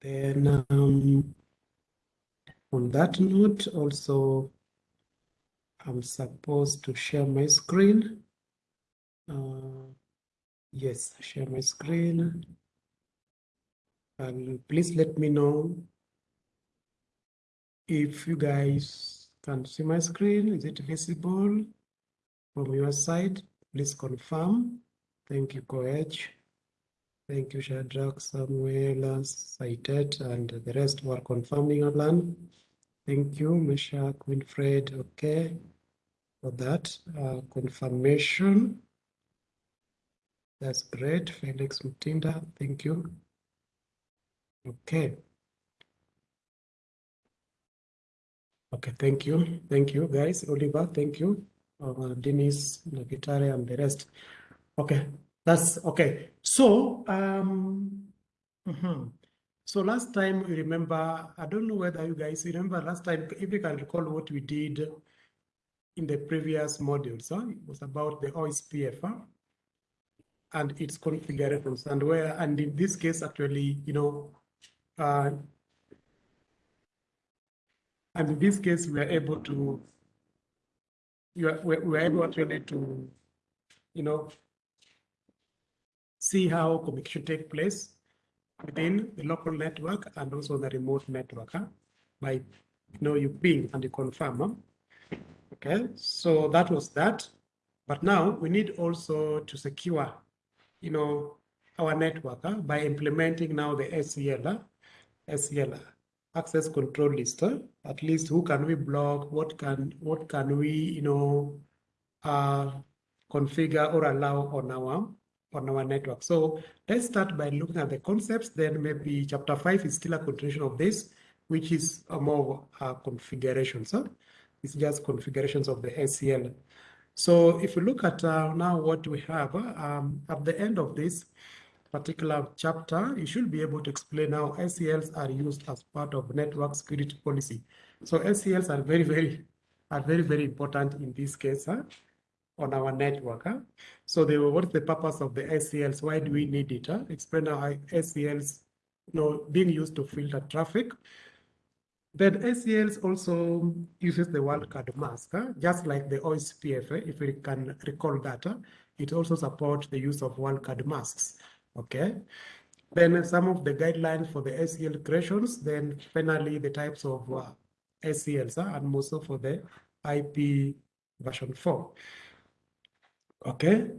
Then um, on that note, also, I'm supposed to share my screen. Uh, yes, share my screen. And please let me know if you guys can see my screen. Is it visible from your side? Please confirm. Thank you, Coach. Thank you, Shadrach, Samuel, cited, and the rest were confirming Alan. Thank you, Meshach, Winfred, okay, for that uh, confirmation. That's great, Felix Mutinda, thank you. Okay. Okay, thank you. Thank you, guys. Oliver, thank you. Uh, Dennis, Nagitare, and the rest. Okay, that's okay. So, um, mhm. so last time you remember, I don't know whether you guys remember last time, if you can recall what we did in the previous modules, huh? it was about the OSPF huh? and its configurations and where, and in this case, actually, you know, uh, and in this case, we are able to, you are, we are able actually to, you know, see how communication take place within the local network and also the remote network huh? by you know you ping and you confirm. Huh? Okay, so that was that. But now we need also to secure, you know, our network huh? by implementing now the huh? SCL access control list. At least who can we block? What can what can we, you know, uh, configure or allow on our on our network. So let's start by looking at the concepts. Then maybe chapter five is still a continuation of this, which is a more uh, configurations. Huh? It's just configurations of the SCL. So if we look at uh, now what we have um, at the end of this particular chapter, you should be able to explain how SCLs are used as part of network security policy. So SCLs are very, very, are very, very important in this case. Huh? On our network. Huh? So they were, what's the purpose of the SCLs? Why do we need it? Huh? Explain how SCLs you know, being used to filter traffic. Then SCLs also uses the wildcard mask, huh? just like the OSPF, eh? if we can recall that. Huh? It also supports the use of wildcard masks, okay? Then some of the guidelines for the SCL creations, then finally the types of uh, SCLs, huh? and also for the IP version 4. Okay,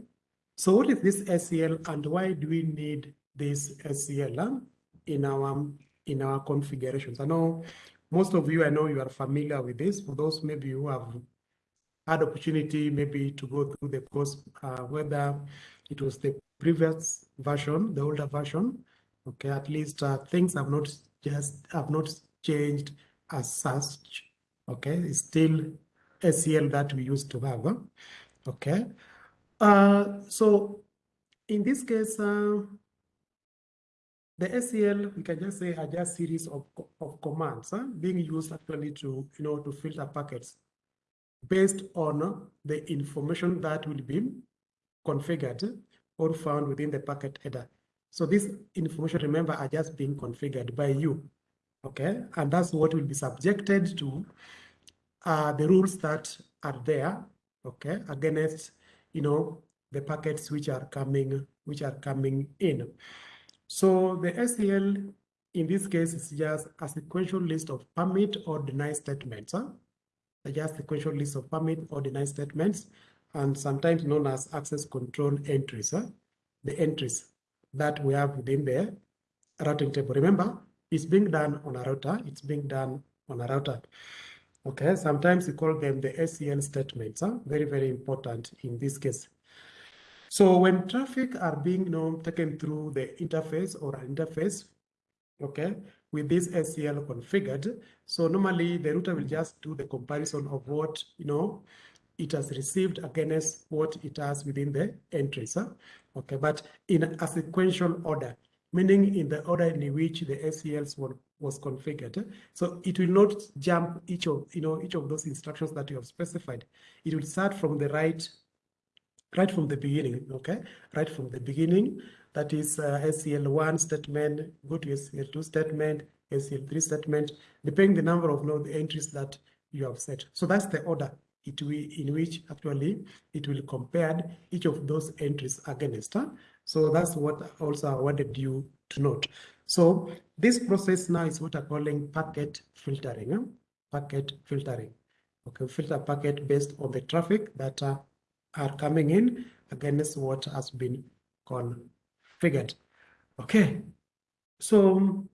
so what is this SCL and why do we need this SCL in our in our configurations? I know most of you, I know you are familiar with this. For those maybe who have had opportunity maybe to go through the course, uh, whether it was the previous version, the older version, okay, at least uh, things have not just have not changed as such. Okay, it's still SCL that we used to have. Huh? Okay, uh, so in this case, uh, the SEL, we can just say are just series of, of commands being used actually to, you know, to filter packets based on the information that will be configured or found within the packet header. So this information, remember, are just being configured by you, okay? And that's what will be subjected to uh, the rules that are there, okay, against you know, the packets which are coming, which are coming in. So the SCL in this case is just a sequential list of permit or deny statements. Huh? Just sequential list of permit or deny statements, and sometimes known as access control entries. Huh? The entries that we have within the routing table. Remember, it's being done on a router. It's being done on a router. Okay, sometimes we call them the SCL statements. Huh? Very, very important in this case. So when traffic are being you know, taken through the interface or an interface, okay, with this SCL configured, so normally the router will just do the comparison of what, you know, it has received against what it has within the entries. Huh? Okay, but in a sequential order, meaning in the order in which the SCLs were was configured. So it will not jump each of you know each of those instructions that you have specified. It will start from the right, right from the beginning. Okay, right from the beginning, that is uh, SCL1 statement, go to SCL2 statement, SCL3 statement, depending the number of node entries that you have set. So that's the order it will, in which actually it will compare each of those entries against. Huh? So that's what also I wanted you to note. So this process now is what I'm calling packet filtering. Huh? Packet filtering. Okay, filter packet based on the traffic that uh, are coming in against what has been configured. Okay, so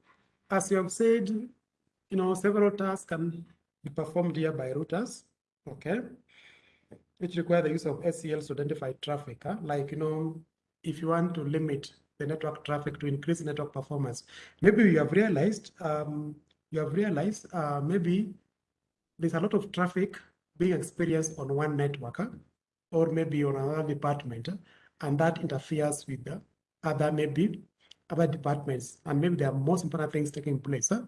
as you have said, you know, several tasks can be performed here by routers, okay, which require the use of SCLs to identify traffic, huh? like, you know, if you want to limit the network traffic to increase network performance, maybe you have realized, um, you have realized uh, maybe there's a lot of traffic being experienced on one network, huh? or maybe on another department, and that interferes with the other maybe other departments, and maybe there are most important things taking place. Huh?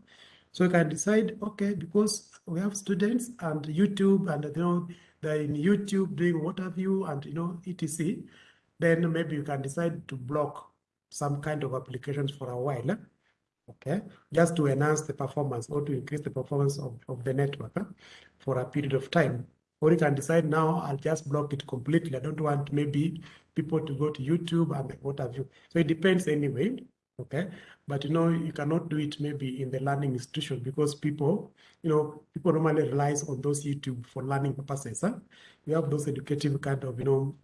So you can decide, okay, because we have students and YouTube and you know they're in YouTube doing what have you and you know etc. Then maybe you can decide to block some kind of applications for a while. Okay, just to enhance the performance or to increase the performance of, of the network for a period of time. Or you can decide now, I'll just block it completely. I don't want maybe people to go to YouTube and what have you. So it depends anyway, okay? But you know, you cannot do it maybe in the learning institution because people, you know, people normally relies on those YouTube for learning purposes. Huh? You have those educative kind of, you know,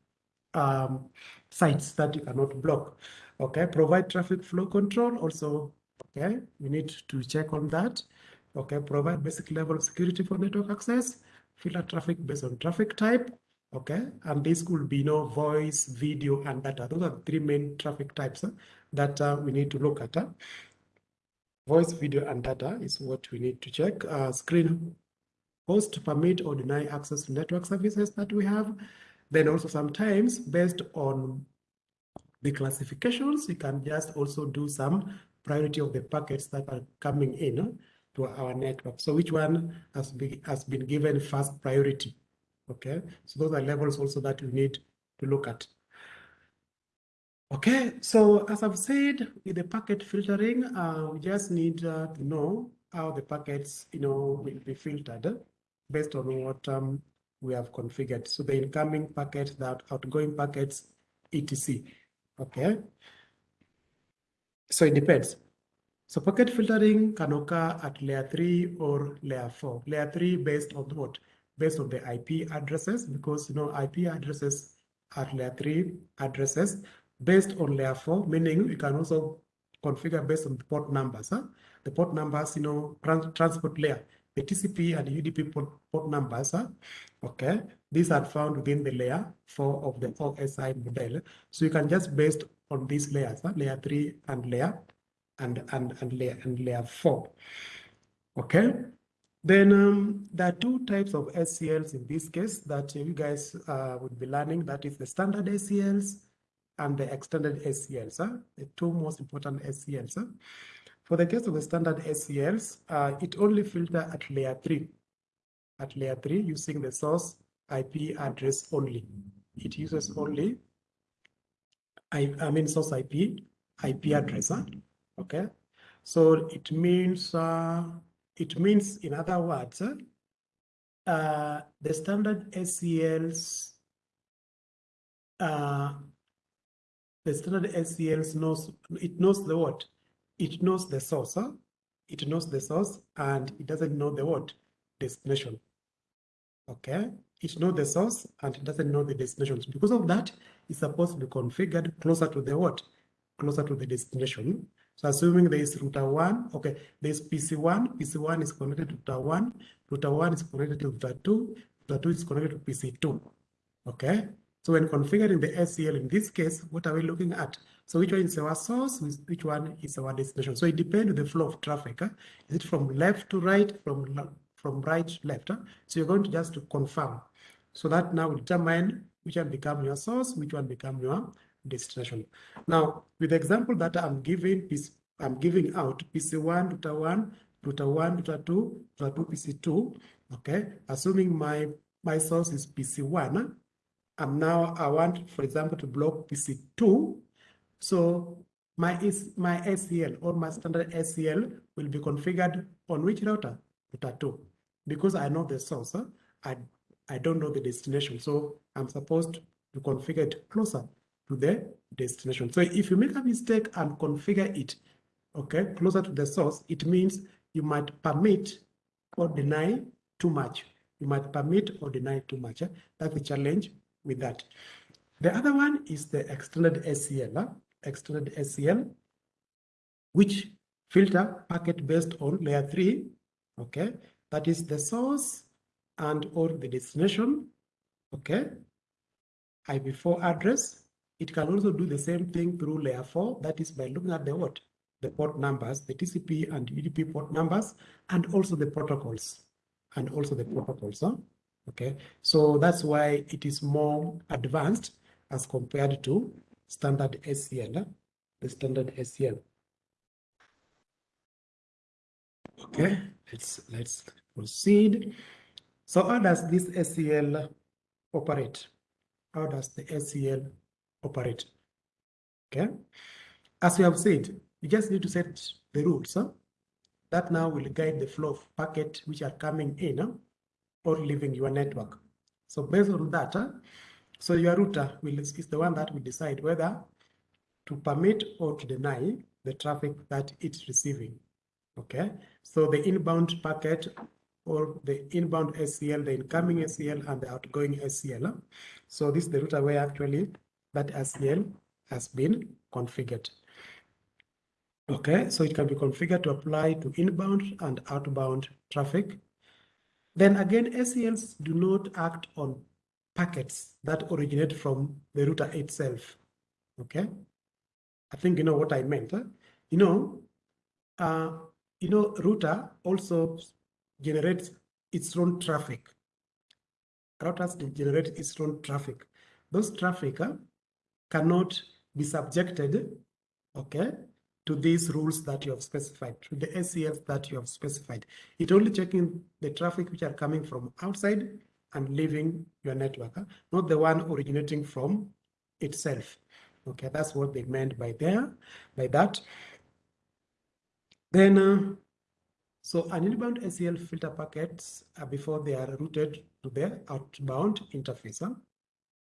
um, sites that you cannot block. Okay, provide traffic flow control also, okay, we need to check on that. Okay, provide basic level of security for network access filter traffic based on traffic type. Okay, and this could be you know, voice, video, and data. Those are the three main traffic types that uh, we need to look at. Voice, video, and data is what we need to check. Uh, screen host permit or deny access to network services that we have. Then also sometimes based on the classifications, you can just also do some priority of the packets that are coming in to our network. So which one has been, has been given first priority? Okay, so those are levels also that we need to look at. Okay, so as I've said, with the packet filtering, uh, we just need uh, to know how the packets, you know, will be filtered based on what um, we have configured. So the incoming packets, the outgoing packets, etc. Okay, so it depends. So packet filtering can occur at layer 3 or layer 4. Layer 3 based on what? Based on the IP addresses, because you know IP addresses are layer 3 addresses based on layer 4, meaning you can also configure based on the port numbers. Huh? The port numbers, you know, trans transport layer, the TCP and UDP port, port numbers, huh? okay, these are found within the layer 4 of the OSI model. So you can just based on these layers, huh? layer 3 and layer and, and, and, layer, and layer 4. Okay, then um, there are two types of SCLs in this case that you guys uh, would be learning. That is the standard SCLs and the extended SCLs, huh? the two most important SCLs. Huh? For the case of the standard SCLs, uh, it only filter at layer 3. At layer 3 using the source IP address only. It uses only, I, I mean source IP, IP address. Huh? Okay, so it means uh, it means in other words, uh, the standard SCLs, uh, the standard SCLs knows it knows the what, it knows the source, huh? it knows the source, and it doesn't know the what destination. Okay, it knows the source and it doesn't know the destinations. Because of that, it's supposed to be configured closer to the what, closer to the destination. So assuming there is router one, okay, there's PC1, PC1 is connected to router one, router one is connected to router two, router two is connected to PC2, okay? So when configuring the SCL in this case, what are we looking at? So which one is our source, which one is our destination? So it depends on the flow of traffic. Huh? Is it from left to right, from, from right to left? Huh? So you're going to just confirm. So that now will determine which one become your source, which one become your destination. Now, with the example that I'm giving, I'm giving out PC1, router 1, router 1, router 2, router 2, PC2, okay? Assuming my, my source is PC1, and now I want, for example, to block PC2. So my, is, my SCL or my standard SCL will be configured on which router? Router 2. Because I know the source? I, I don't know the destination. So I'm supposed to configure it closer to the destination. So if you make a mistake and configure it, okay, closer to the source, it means you might permit or deny too much. You might permit or deny too much. That's the challenge with that. The other one is the extended SCL, huh? extended SCL, which filter packet based on layer three, okay? That is the source and or the destination, okay? IPv4 address. It can also do the same thing through layer four, that is by looking at the what? The port numbers, the TCP and UDP port numbers, and also the protocols, and also the protocols, huh? Okay? So that's why it is more advanced as compared to standard SCL, the standard SCL. Okay, let's let's proceed. So how does this SCL operate? How does the SCL operate? Okay, as we have said, you just need to set the rules. Huh? That now will guide the flow of packet which are coming in huh? Or leaving your network. So based on that? So your router will, is the one that will decide whether to permit or to deny the traffic that it's receiving. Okay, so the inbound packet or the inbound SCL, the incoming SCL and the outgoing SCL. So this is the router where actually that SCL has been configured. Okay, so it can be configured to apply to inbound and outbound traffic. Then again, SCLs do not act on packets that originate from the router itself. Okay, I think you know what I meant. Huh? You know, uh, you know, router also generates its own traffic. Routers generate its own traffic. Those traffic uh, cannot be subjected, okay, to these rules that you have specified, to the SCLs that you have specified. It only checking the traffic which are coming from outside and leaving your network, not the one originating from itself. Okay, that's what they meant by there, by that. Then, uh, so an inbound SCL filter packets uh, before they are routed to the outbound interface. Huh?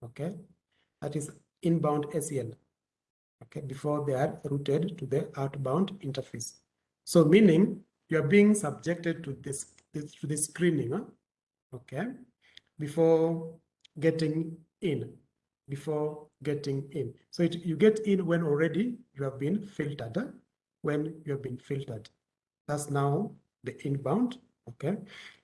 Okay, that is inbound SCL. Okay, before they are routed to the outbound interface. So meaning you are being subjected to this, this to the screening. Huh? Okay, before getting in, before getting in. So it, you get in when already you have been filtered, when you have been filtered. That's now the inbound, okay?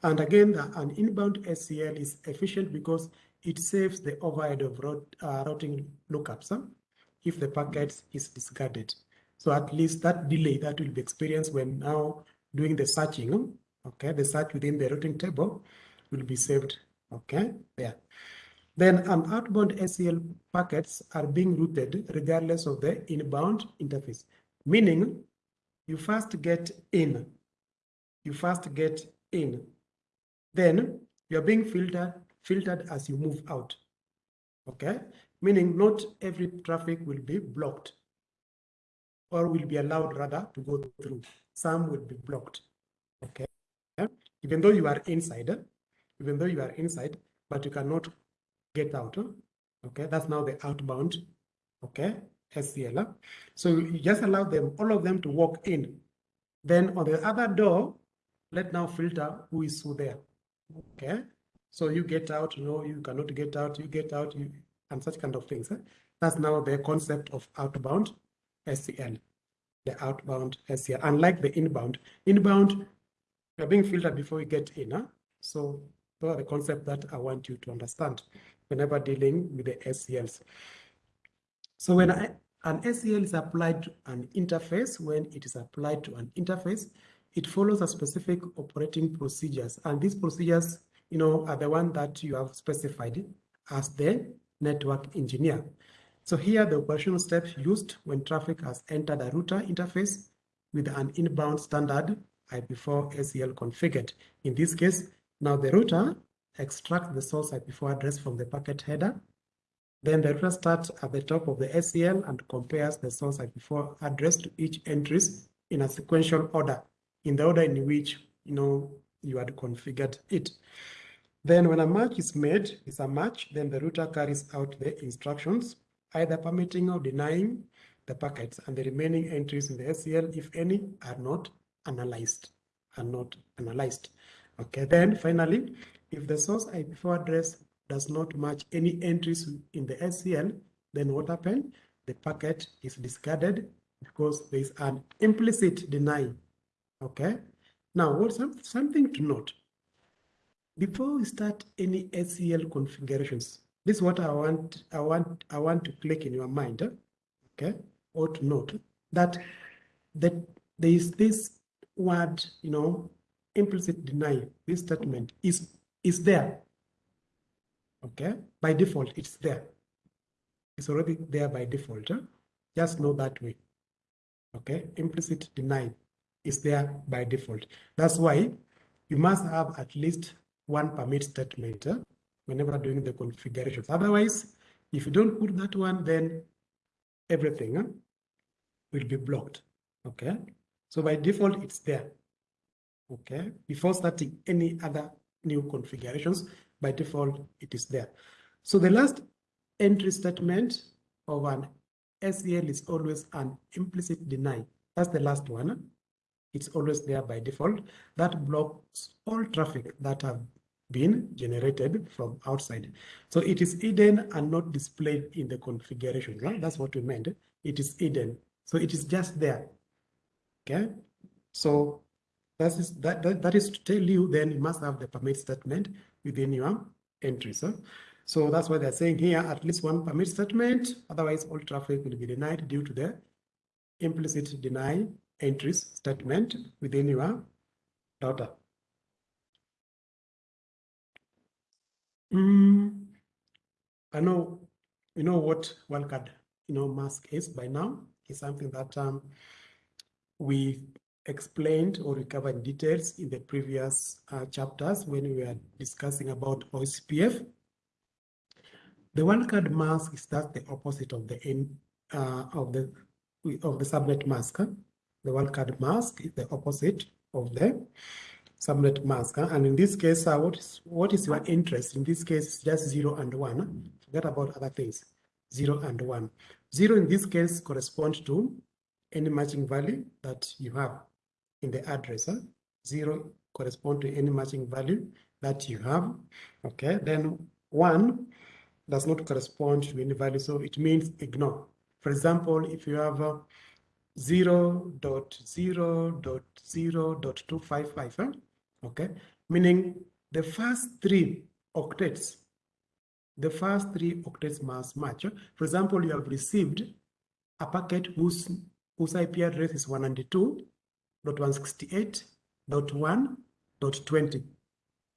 And again, the, an inbound SCL is efficient because it saves the overhead of route, uh, routing lookups huh? If the packet is discarded. So at least that delay that will be experienced when now doing the searching, okay, the search within the routing table will be saved Okay, there. Then an outbound SCL packets are being routed regardless of the inbound interface, meaning you first get in, you first get in, then you're being filtered, filtered as you move out. Okay, meaning not every traffic will be blocked or will be allowed rather to go through. Some will be blocked. Okay, even though you are inside, even though you are inside, but you cannot get out. Okay, that's now the outbound. Okay, SCL. So you just allow them, all of them to walk in. Then on the other door, let now filter who is who there. Okay, so you get out, no, you cannot get out, you get out, you, and such kind of things. Eh? That's now the concept of outbound SCL, the outbound SCL. Unlike the inbound, inbound, you're being filtered before you get in. So those are the concept that I want you to understand whenever dealing with the SCLs. So when I, an SCL is applied to an interface, when it is applied to an interface, it follows a specific operating procedures. And these procedures, you know, are the one that you have specified as the network engineer. So here the operational steps used when traffic has entered a router interface with an inbound standard IPv4 SCL configured. In this case, now the router extracts the source IPv4 address from the packet header. Then the router starts at the top of the SCL and compares the source IP4 address to each entries in a sequential order, in the order in which you know you had configured it. Then when a match is made, it's a match, then the router carries out the instructions, either permitting or denying the packets and the remaining entries in the SCL, if any, are not analyzed, are not analyzed. Okay, then finally, if the source IP4 address does not match any entries in the SCL, then what happens? The packet is discarded because there is an implicit deny. Okay. Now, what's something to note? Before we start any SCL configurations, this is what I want. I want. I want to click in your mind. Eh? Okay, or to note that that there is this word, you know, implicit deny. This statement is is there okay? By default, it's there. It's already there by default. Huh? Just know that way, okay? Implicit deny is there by default. That's why you must have at least one permit statement huh? whenever doing the configurations. Otherwise, if you don't put that one, then everything huh, will be blocked, okay? So by default, it's there, okay? Before starting any other new configurations, by default, it is there. So the last entry statement of an SCL is always an implicit deny. That's the last one. Eh? It's always there by default. That blocks all traffic that have been generated from outside. So it is hidden and not displayed in the configuration. Right? That's what we meant. It is hidden. So it is just there. Okay. So that is that, that, that is to tell you then you must have the permit statement within your entries. Huh? So that's why they're saying here at least one permit statement, otherwise all traffic will be denied due to the implicit deny entries statement within your router. Mm, I know you know what wildcard you know mask is by now. It's something that um, we explained or recovered details in the previous uh, chapters when we were discussing about OSPF. The wildcard mask is that the opposite of the in, uh, of the of the subnet mask. The wildcard mask is the opposite of the subnet mask. And in this case, uh, what is what is your interest? In this case, just zero and one. Forget about other things. Zero and one. Zero in this case corresponds to any matching value that you have in the address. Huh? Zero correspond to any matching value that you have. Okay, then one does not correspond to any value, so it means ignore. For example, if you have uh, 0 dot 0 dot 0 dot 255, huh? okay, meaning the first three octets, the first three octets must match. For example, you have received a packet whose, whose IP address is 192 dot 168 dot 1 dot 20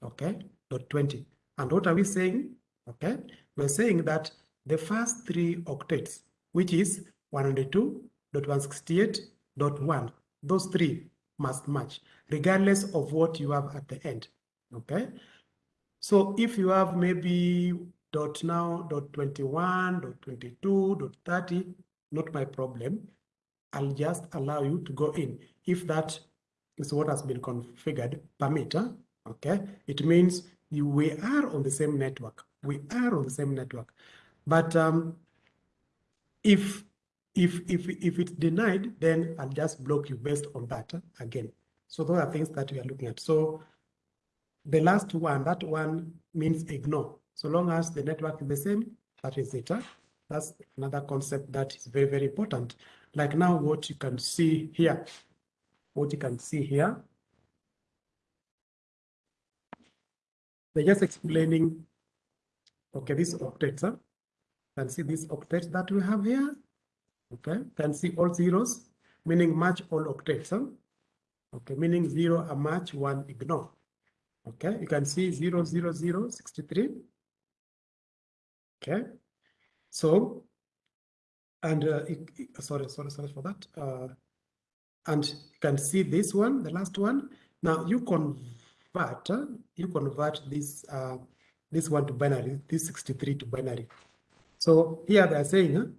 okay? Dot 20 and what are we saying? Okay? We're saying that the first three octets which is 102 dot 168 dot 1 those three must match regardless of what you have at the end okay so if you have maybe dot now dot 21 dot 22 dot 30 not my problem I'll just allow you to go in. If that is what has been configured, permitter, okay, it means you, we are on the same network. We are on the same network. But um, if if if if it's denied, then I'll just block you based on that uh, again. So those are things that we are looking at. So the last one, that one means ignore. So long as the network is the same, that is it. Huh? That's another concept that is very, very important. Like now what you can see here, what you can see here, they're just explaining, okay, this octet, huh? can see this octet that we have here, okay, can see all zeros, meaning match all octets, huh? okay, meaning zero a match, one ignore, okay, you can see zero, zero, zero, 63, okay, so and uh, sorry, sorry, sorry for that. Uh, and you can see this one, the last one. Now you convert, uh, you convert this uh, this one to binary, this 63 to binary. So here they are saying,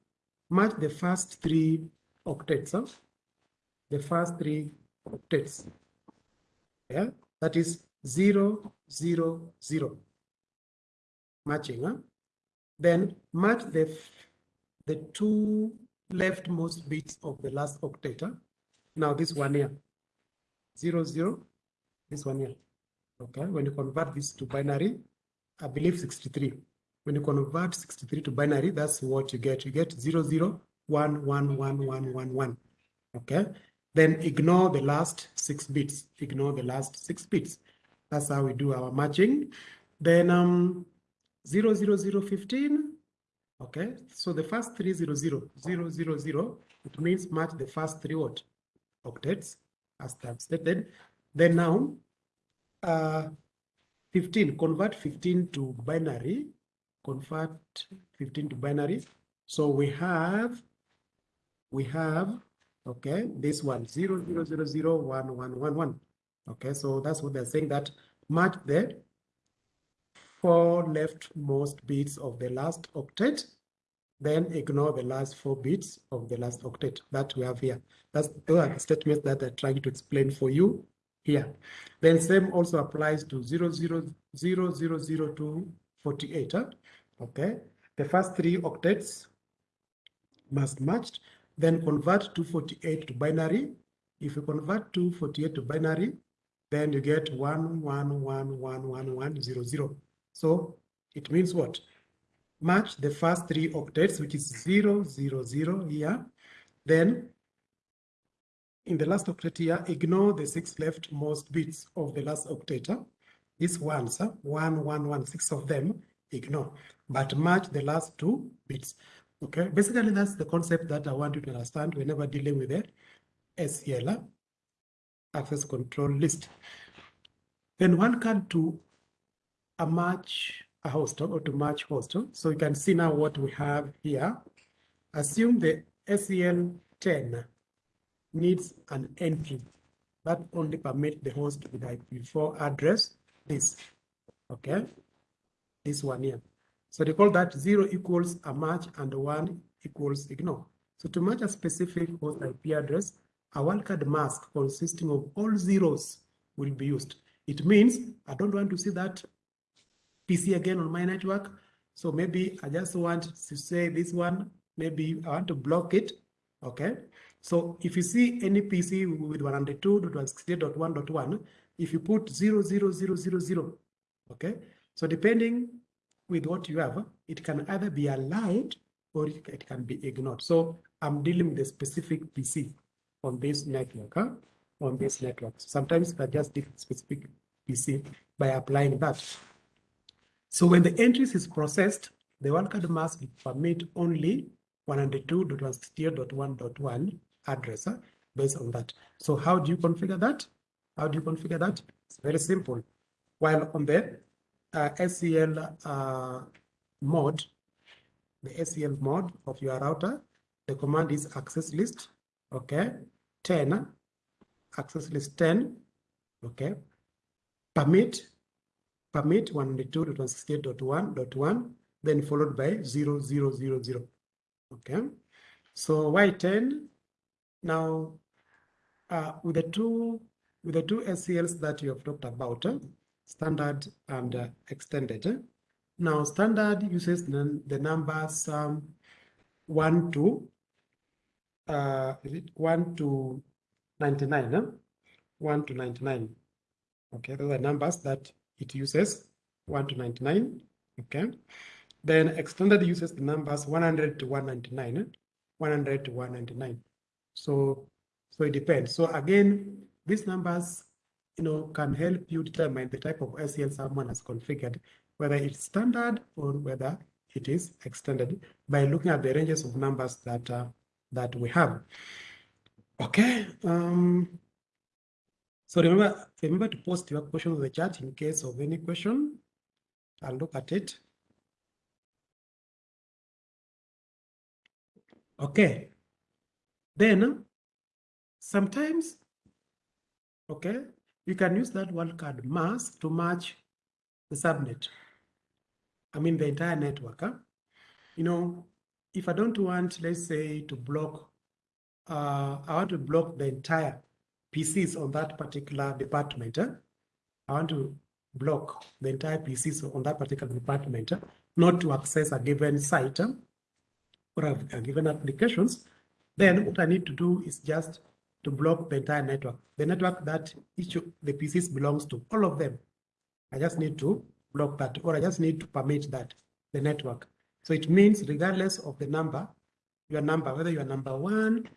match the first three octets, huh? the first three octets. Yeah, that is zero, zero, zero. Matching, huh? Then match the the two leftmost bits of the last octet. Huh? Now this one here, zero, zero, this one here. Okay, when you convert this to binary, I believe 63. When you convert 63 to binary, that's what you get. You get 0, 0, 1, 1, 1, 1, 1, 1. Okay, then ignore the last six bits. Ignore the last six bits. That's how we do our matching. Then um, 0, 0, 0, 15. Okay, so the first three 0, 0, 0, 0, 0, it means match the first three what? Octets, as stated. Then now, uh, 15, convert 15 to binary, convert 15 to binary. So we have, we have, okay, this one, 0, 0, 0, 0, 1, 1, 1, 1. Okay, so that's what they're saying that match the four leftmost bits of the last octet, then ignore the last four bits of the last octet that we have here. That's the statements that they're trying to explain for you here. Then same also applies to 0, 0, 0, 0, 0 to 48. Huh? Okay, the first three octets must match, then convert 248 to binary. If you convert 248 to binary, then you get 1, 1, 1, 1, 1, 1, 0, 0. So it means what? Match the first three octets, which is 0, 0, 0 here. Then in the last octet here, ignore the six leftmost bits of the last octet. These ones, one, one, one, six of them, ignore, but match the last two bits. Okay, basically that's the concept that I want you to understand whenever dealing with the SCL ah, access control list. Then one can do a match a host or to match host. So you can see now what we have here. Assume the SCL 10 needs an entry that only permit the host with IPv4 address this. Okay, this one here. So they call that zero equals a match and one equals ignore. So to match a specific host IP address, a wildcard mask consisting of all zeros will be used. It means I don't want to see that PC again on my network. So maybe I just want to say this one, maybe I want to block it. Okay. So if you see any PC with 192.168.1.1, if you put 00000, okay, so depending with what you have, it can either be allowed or it can be ignored. So I'm dealing with a specific PC on this network, huh? on this network. So sometimes I just deal specific PC by applying that. So when the entries is processed, the wildcard mask permit only 192.168.1.1 address huh, based on that. So how do you configure that? How do you configure that? It's very simple. While on the uh, SCL uh, mode, the SCL mode of your router, the command is access list, okay, 10, access list 10, okay, permit, permit 192.168.1.1, then followed by 0000, okay. So Y10 now, uh, with the two with the two SCLs that you have talked about, uh, standard and uh, extended. Uh, now, standard uses the, numbers um, one to uh, is it one to ninety nine? Huh? One to ninety nine. Okay, those are numbers that it uses one to ninety nine. Okay, then extended uses the numbers one hundred to one ninety nine. One hundred to one ninety nine. So, so it depends. So again, these numbers, you know, can help you determine the type of SCL someone has configured, whether it's standard or whether it is extended by looking at the ranges of numbers that uh, that we have. Okay. Um, so remember, remember to post your question in the chat in case of any question. I'll look at it. Okay. Then sometimes, okay, you can use that wildcard mask to match the subnet. I mean the entire network. Huh? you know, if I don't want, let's say, to block, uh, I want to block the entire PCs on that particular department. eh? I want to block the entire PCs on that particular department, eh, not to access a given site or a given applications. Then what I need to do is just to block the entire network, the network that each the PCs belongs to, all of them. I just need to block that, or I just need to permit that, the network. So it means regardless of the number, your number, whether you are number one,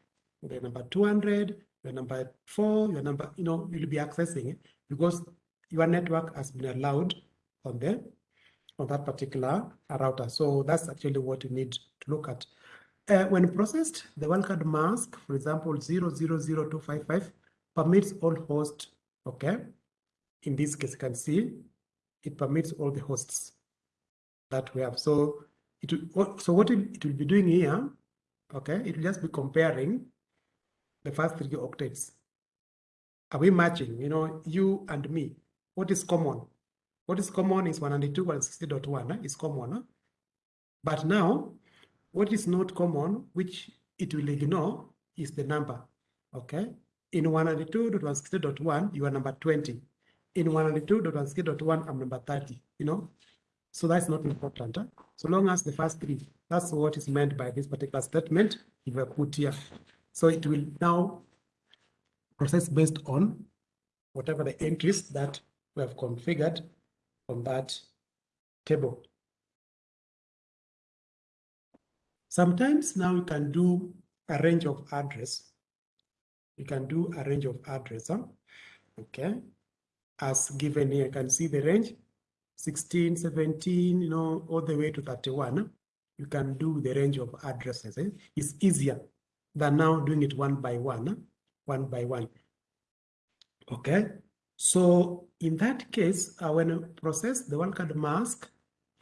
you're number 200, your number four, your number, you know, you'll be accessing it because your network has been allowed on the on that particular router. So that's actually what you need to look at. Uh, when processed, the wildcard mask, for example, 000255 permits all hosts, okay? In this case, you can see it permits all the hosts that we have. So it will, so what it, it will be doing here, okay, it will just be comparing the first three octets. Are we matching, you know, you and me? What is common? What is common is 192.160.1 eh, is common. eh? But now, what is not common, which it will ignore, is the number. Okay. In 192.160.1, you are number 20. In 192.160.1, I'm number 30. You know, so that's not important. eh? So long as the first three, that's what is meant by this particular statement you were put here. So it will now process based on whatever the entries that we have configured on that table. Sometimes now you can do a range of address. You can do a range of address, huh? okay? As given here, you can see the range 16, 17, you know, all the way to 31. huh? You can do the range of addresses. eh? It's easier than now doing it one by one, huh? one by one. Okay, so in that case, uh, when you process the wildcard mask,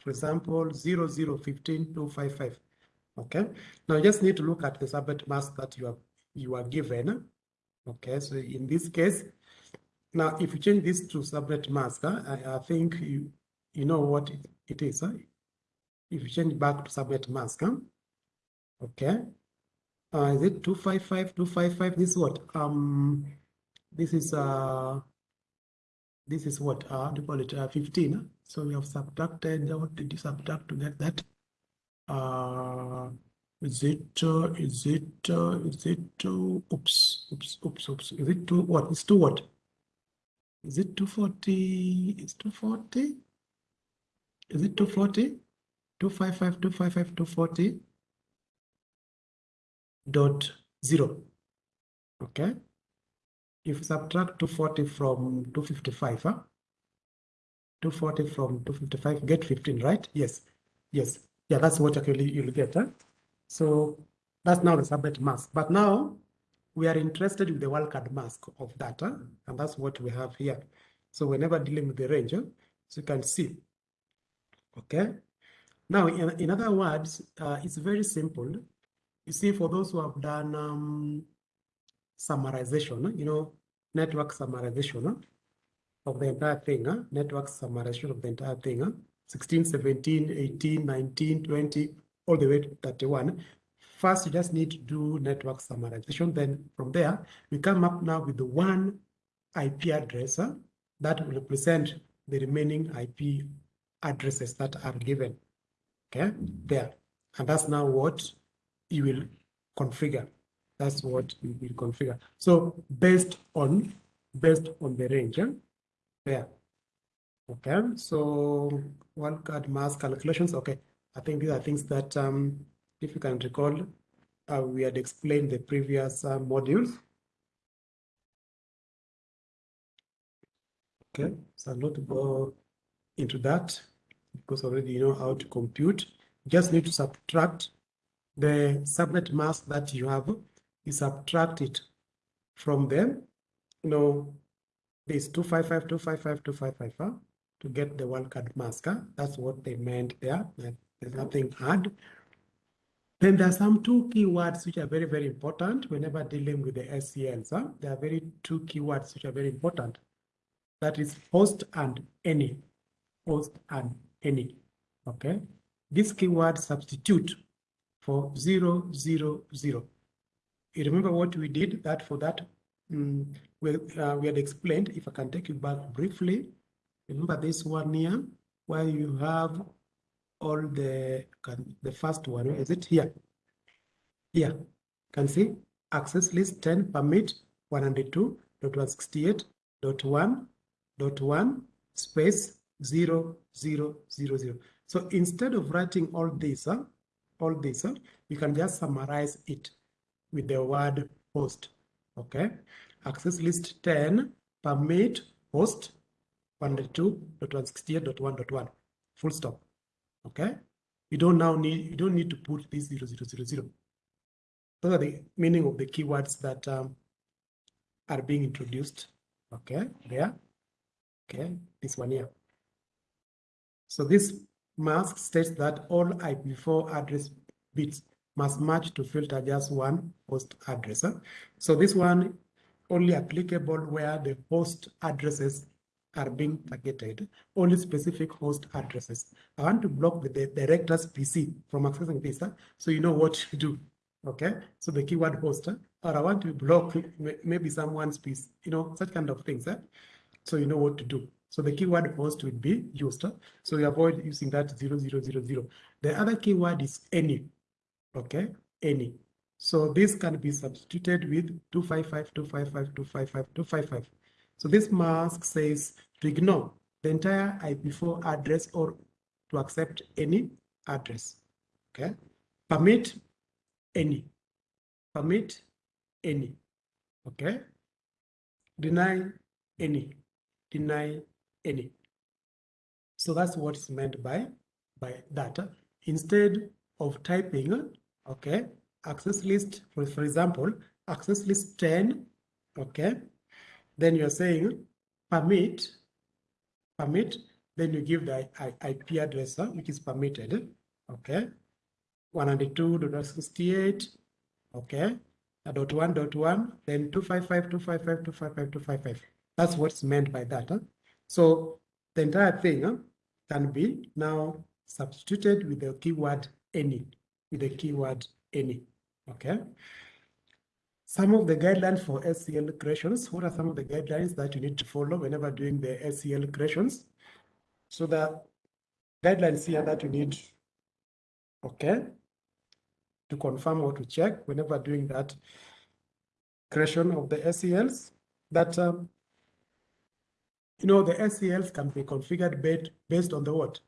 for example, 0015255, okay? Now you just need to look at the subnet mask that you are, you are given. Okay, so in this case, now if you change this to subnet mask, I, I think you, you know what it, it is. Huh? If you change back to subnet mask, huh? okay? Uh, is it 255, 255? This is what? Um, this is uh this is what uh do you call it uh, 15 huh? so we have subtracted what did you subtract to get that uh is it uh, is it uh, is it uh, oops oops oops oops. Is it two what is two what? Is it 240 is 240 is it 240 255 255 240 dot zero. Okay. If you subtract 240 from 255, huh? 240 from 255, get 15, right? Yes, yes. Yeah, that's what actually you'll get. Huh? So that's now the subnet mask. But now we are interested in the wildcard mask of data, and that's what we have here. So whenever dealing with the range, huh? so you can see. Okay. Now, in, in other words, uh, it's very simple. You see, for those who have done um, summarization, you know, network summarization of the entire thing, huh? network summarization of the entire thing, huh? 16, 17, 18, 19, 20, all the way to 31. First, you just need to do network summarization. Then from there, we come up now with the one IP address huh, that will represent the remaining IP addresses that are given. Okay, there. And that's now what you will configure. That's what you will configure. So based on based on the range, yeah? there. Okay, so wildcard mask calculations. Okay, I think these are things that, um, if you can recall, uh, we had explained the previous uh, modules. Okay, so I'll not go into that because already you know how to compute. You just need to subtract the subnet mask that you have you subtract it from them, you know, this 255, 255, 255, huh? To get the wildcard mask. Huh? That's what they meant there. There's nothing hard. Then there are some two keywords which are very, very important whenever dealing with the SCLs. Huh? There are very two keywords which are very important. That is host and any. Host and any. Okay. this keyword substitute for zero, zero, zero. You remember what we did that for that? Um, we, uh, we had explained, if I can take you back briefly, remember this one here, where you have all the, can, the first one, is it here? Here, can see access list 10 permit 102.168.1.1 space 0, 0, 0, 0. So instead of writing all this, uh, all this, uh, you can just summarize it with the word host. Okay. Access list 10 permit host 102.168.1.1 full stop. Okay. You don't now need you don't need to put this 0, 0, 0, 0. Those are the meaning of the keywords that um, are being introduced. Okay, there. Okay, this one here. So this mask states that all IPv4 address bits must match to filter just one host address. So this one only applicable where the host addresses are being targeted, only specific host addresses. I want to block the, the director's PC from accessing this, so you know what to do. Okay, so the keyword host, or I want to block maybe someone's PC, you know, such kind of things. So you know what to do. So the keyword host will be used. So you avoid using that 0000. The other keyword is any. Okay, any. So this can be substituted with 255, 255, 255, 255. So this mask says to ignore the entire IPv4 address or to accept any address. Okay, permit any, permit any. Okay, deny any, deny any. So that's what's meant by by data. Instead of typing, okay, access list, for, for example, access list 10, okay, then you're saying permit, permit, then you give the IP address, which is permitted, okay, 192.68, okay, dot one dot one, then 255, 255, 255, 255. That's what's meant by that. So the entire thing can be now substituted with the keyword any, with the keyword any, okay? Some of the guidelines for ACL creations, what are some of the guidelines that you need to follow whenever doing the ACL creations? So the guidelines here that you need, okay, to confirm or to check whenever doing that creation of the ACLs, that um, you know, the ACLs can be configured based, based on the what?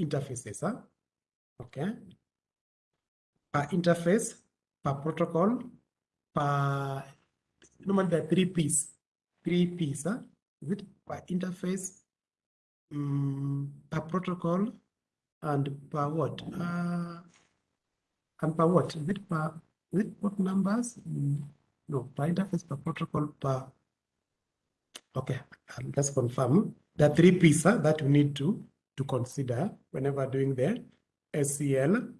Interfaces, huh? Okay. Per interface, per protocol, per, normally there are three P's, three P's, huh? Is it per interface, um, per protocol, and per what? Uh, and per what? Is it per, is it what numbers? Mm, no, per interface, per protocol, per Okay, just confirm. Are three pieces that we need to, to consider whenever doing the ACL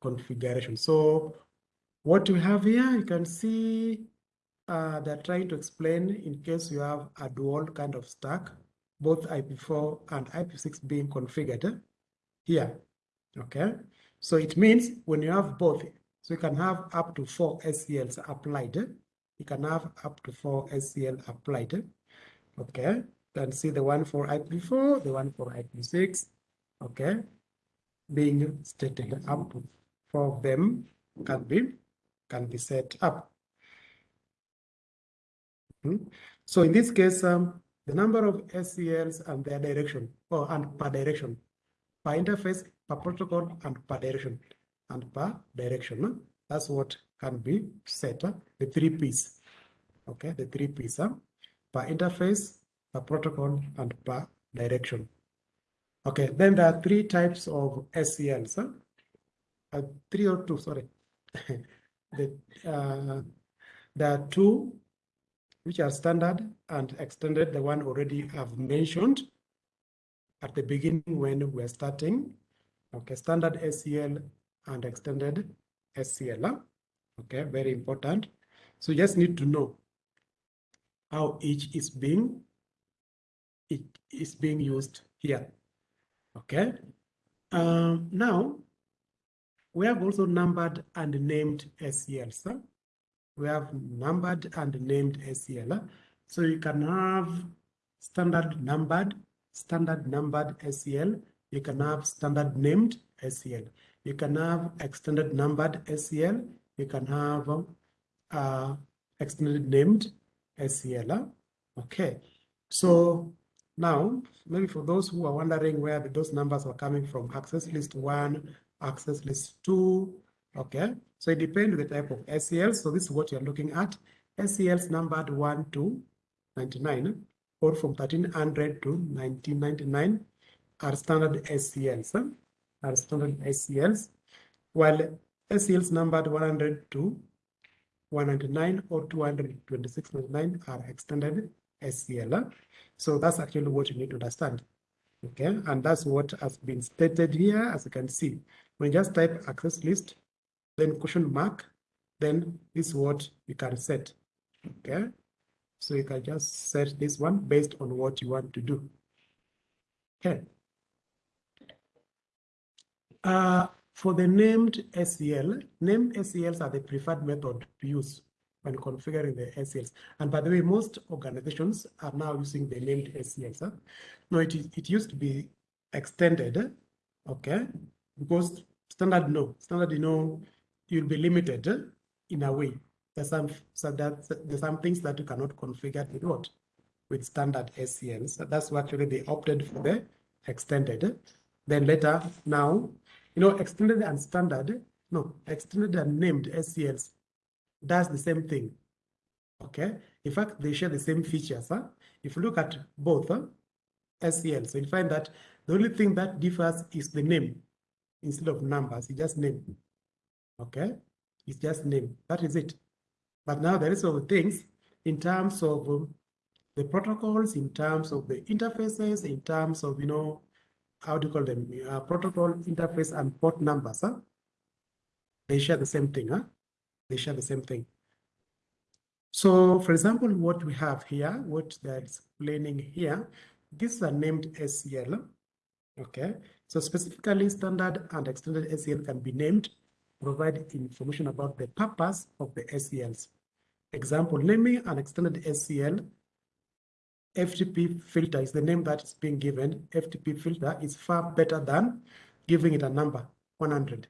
configuration. So what we have here, you can see uh, they're trying to explain in case you have a dual kind of stack, both IP4 and IP6 being configured here. Okay, so it means when you have both, so you can have up to four ACLs applied. You can have up to four ACL applied. Okay, can see the one for IP4, the one for IP6. Okay, being stated up four of them can be can be set up. Hmm. So in this case, um, the number of ACLs and their direction, or and per direction, per interface, per protocol, and per direction, and per direction. That's what can be set. Uh, the three P's. Okay, the three P's. Uh, per interface, per protocol, and per direction. Okay, then there are three types of ACLs. Huh? Uh, three or two, sorry. the, uh, there are two which are standard and extended, the one already I've mentioned at the beginning when we're starting. Okay, standard ACL and extended ACL. Okay, very important. So you just need to know how each is being it is being used here. Okay. Um, now, we have also numbered and named ACLs. We have numbered and named ACL. So you can have standard numbered, standard numbered ACL. You can have standard named ACL. You can have extended numbered ACL. You can have uh, extended named ACL. Okay, so now maybe for those who are wondering where those numbers are coming from, access list one, access list two, okay? So it depends the type of ACL. So this is what you're looking at. ACLs numbered 1 to 99 or from 1300 to 1999 are standard ACLs, are standard ACLs, while ACLs numbered 100 to 199 or 226.99 are extended ACL. So that's actually what you need to understand. Okay, and that's what has been stated here, as you can see. When you just type access list, then question mark, then this is what you can set. Okay, so you can just set this one based on what you want to do. Okay. Uh, for the named ACL, named ACLs are the preferred method to use when configuring the ACLs. And by the way, most organizations are now using the named ACLs. Huh? No, it, it used to be extended, okay? Because standard, no. Standard, you know, you'll be limited in a way. There's some, so that, there's some things that you cannot configure with what? With standard ACLs. So that's why actually they opted for the extended. Then later, now, you know, extended and standard, no, extended and named ACLs does the same thing. Okay. In fact, they share the same features. Huh? If you look at both huh? ACL, so you find that the only thing that differs is the name instead of numbers. It's just name. Okay. It's just name. That is it. But now the rest of the things in terms of um, the protocols, in terms of the interfaces, in terms of, you know, how do you call them? Uh, protocol interface and port numbers. Huh? They share the same thing. Huh? they share the same thing. So for example, what we have here, what they're explaining here, these are named ACL. Okay, so specifically standard and extended ACL can be named, provide information about the purpose of the ACLs. Example, naming an extended ACL, FTP filter is the name that is being given. FTP filter is far better than giving it a number, 100.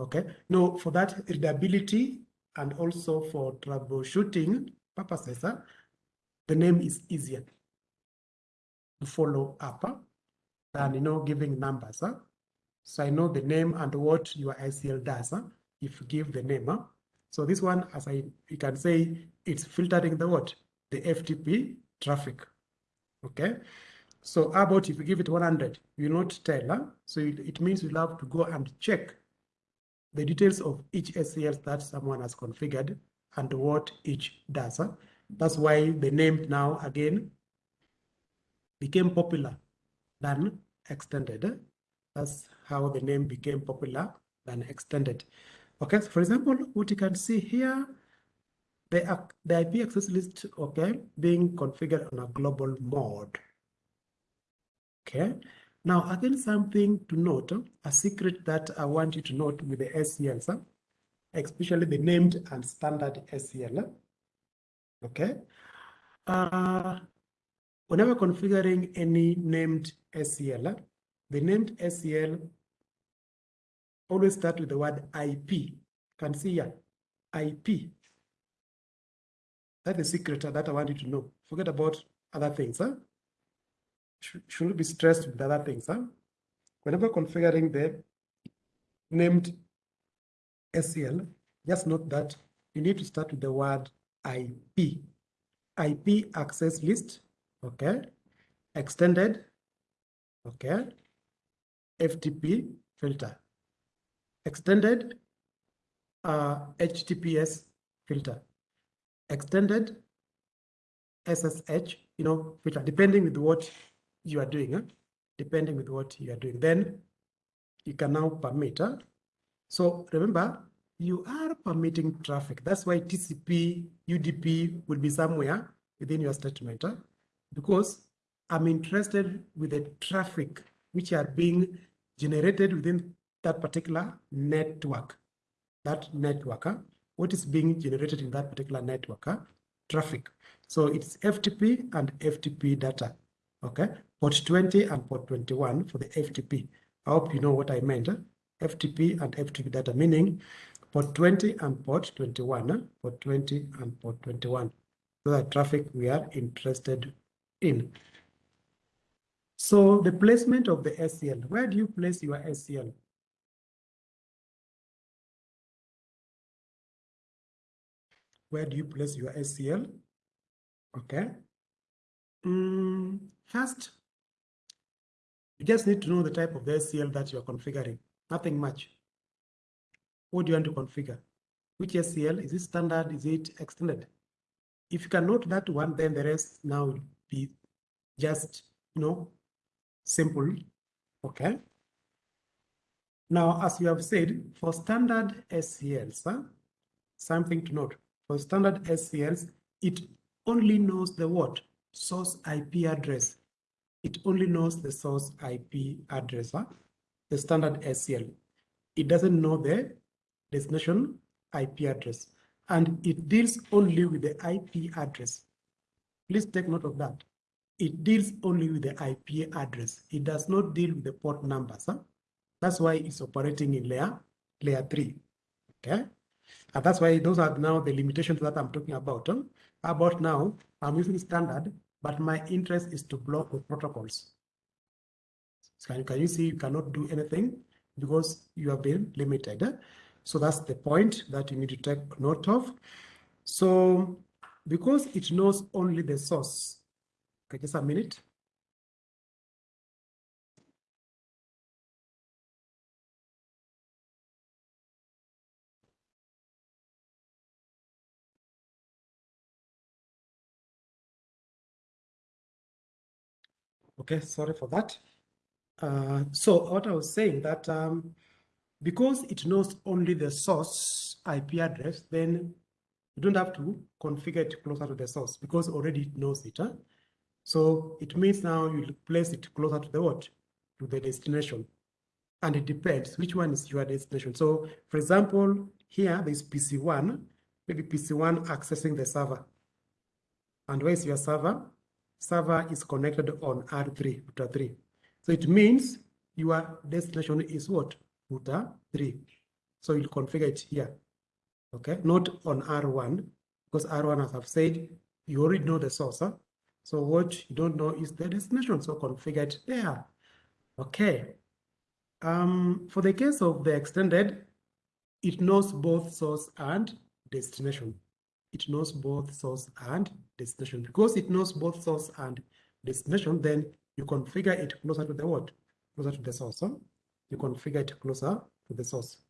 Okay, now for that readability and also for troubleshooting purposes, the name is easier to follow up uh, than you know giving numbers. Uh. So I know the name and what your ACL does uh, if you give the name. Uh. So this one, as I you can say, it's filtering the what? The FTP traffic. Okay. So about if you give it 100, you will not tell. Huh? So it, it means you'll have to go and check the details of each ACL that someone has configured and what each does. Huh? That's why the name now again became popular than extended. That's how the name became popular than extended. Okay, so for example, what you can see here, the, the IP access list, okay, being configured on a global mode. Okay, now, again, something to note, a secret that I want you to note with the ACLs, especially the named and standard ACL. Okay. Uh, whenever configuring any named ACL, ah, the named ACL always start with the word IP. Can see here, IP. That's the secret ah, that I want you to know. Forget about other things. Ah. Huh? shouldn't be stressed with other things. Huh? Whenever configuring the named ACL, just note that you need to start with the word IP. IP access list, okay, extended, okay, FTP filter, extended uh, HTTPS filter, extended SSH, you know, filter, depending with what you are doing, huh? depending with what you are doing. Then you can now permit. Huh? So remember, you are permitting traffic. That's why TCP, UDP will be somewhere within your statement. Huh? Because I'm interested with the traffic which are being generated within that particular network. That network, huh? what is being generated in that particular network? Huh? Traffic. So it's FTP and FTP data. Okay, port 20 and port 21 for the FTP. I hope you know what I meant. Huh? FTP and FTP data, meaning port 20 and port 21. Huh? Port 20 and port 21. So that traffic we are interested in. So the placement of the ACL, where do you place your ACL? Where do you place your ACL? Okay. Mm, first, you just need to know the type of the ACL that you're configuring. Nothing much. What do you want to configure? Which ACL? Is it standard? Is it extended? If you can note that one, then the rest now be just, you know, simple. Okay. Now, as you have said, for standard ACLs, huh, something to note. For standard ACLs, it only knows the what? Source IP address. It only knows the source IP address, huh? the standard ACL. It doesn't know the destination IP address. And it deals only with the IP address. Please take note of that. It deals only with the IP address. It does not deal with the port numbers. Huh? That's why it's operating in layer, layer 3. Okay. And that's why those are now the limitations that I'm talking about. Huh? About now, I'm using standard, but my interest is to block protocols. So can, can you see you cannot do anything because you have been limited. Huh? So that's the point that you need to take note of. So because it knows only the source, okay, just a minute. Okay, sorry for that. Uh, so what I was saying that um, because it knows only the source IP address, then you don't have to configure it closer to the source because already it knows it. Huh? So it means now you place it closer to the what? To the destination. And it depends which one is your destination. So for example, here there's PC1, maybe PC1 accessing the server. And where is your server? Server is connected on R3, router 3. So it means your destination is what? Router 3. So you'll configure it here. Okay, not on R1, because R1, as I've said, you already know the source. Huh? So what you don't know is the destination. So configure it there. Okay. Um, for the case of the extended, it knows both source and destination. It knows both source and destination. Because it knows both source and destination, then you configure it closer to the what? Closer to the source. Huh? You configure it closer to the source.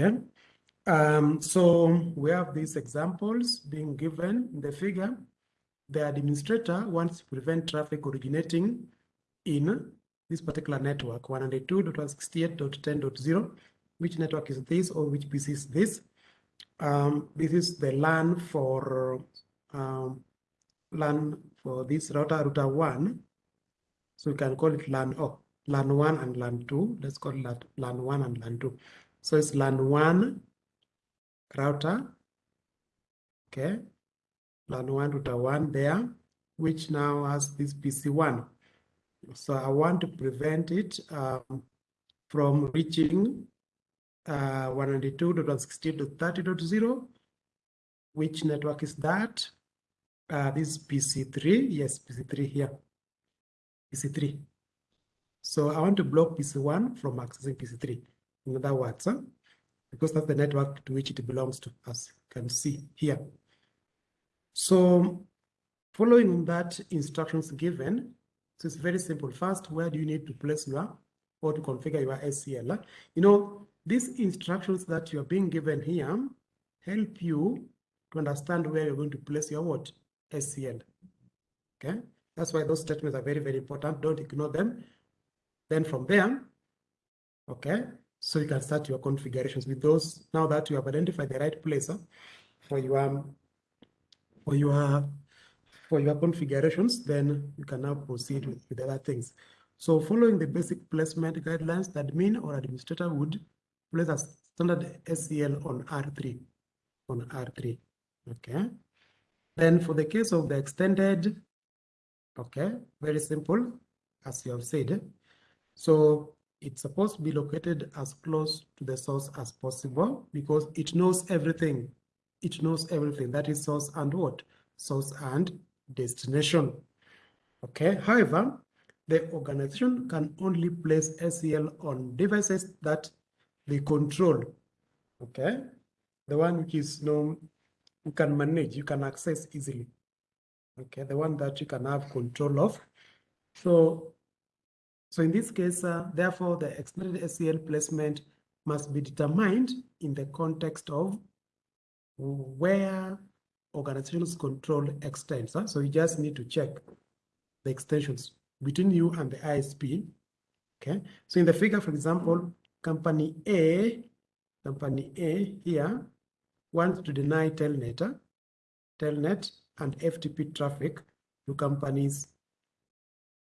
Okay. Um, so we have these examples being given in the figure. The administrator wants to prevent traffic originating in this particular network, 192.168.10.0. Which network is this or which PC is this? Um, this is the LAN for um, LAN for this router, router 1. So we can call it LAN, oh, LAN 1 and LAN 2. Let's call it LAN 1 and LAN 2. So it's LAN 1 router, okay, LAN 1 router 1 there, which now has this PC1. So I want to prevent it um, from reaching uh, 192.168.30.0. Which network is that? Uh, this is PC3. Yes, PC3 here. PC3. So I want to block PC1 from accessing PC3. In other words, huh? because that's the network to which it belongs to, as you can see here. So following that instructions given, so it's very simple. First, where do you need to place your or to configure your ACL? You know, these instructions that you're being given here help you to understand where you're going to place your what? ACL. Okay, that's why those statements are very, very important. Don't ignore them. Then from there, okay, so you can start your configurations with those now that you have identified the right place for your for your for your configurations, then you can now proceed with, with other things. So following the basic placement guidelines, the admin or administrator would place a standard ACL on R3, on R3, okay? Then for the case of the extended, okay, very simple, as you have said. So it's supposed to be located as close to the source as possible because it knows everything. It knows everything. That is source and what? Source and destination. Okay. However, the organization can only place ACL on devices that they control. Okay. The one which is known, you can manage, you can access easily. Okay. The one that you can have control of. So so in this case, uh, therefore, the extended ACL placement must be determined in the context of where organizations control extends. Huh? So you just need to check the extensions between you and the ISP. Okay. So in the figure, for example, company A, company A here wants to deny Telnet, Telnet and FTP traffic to companies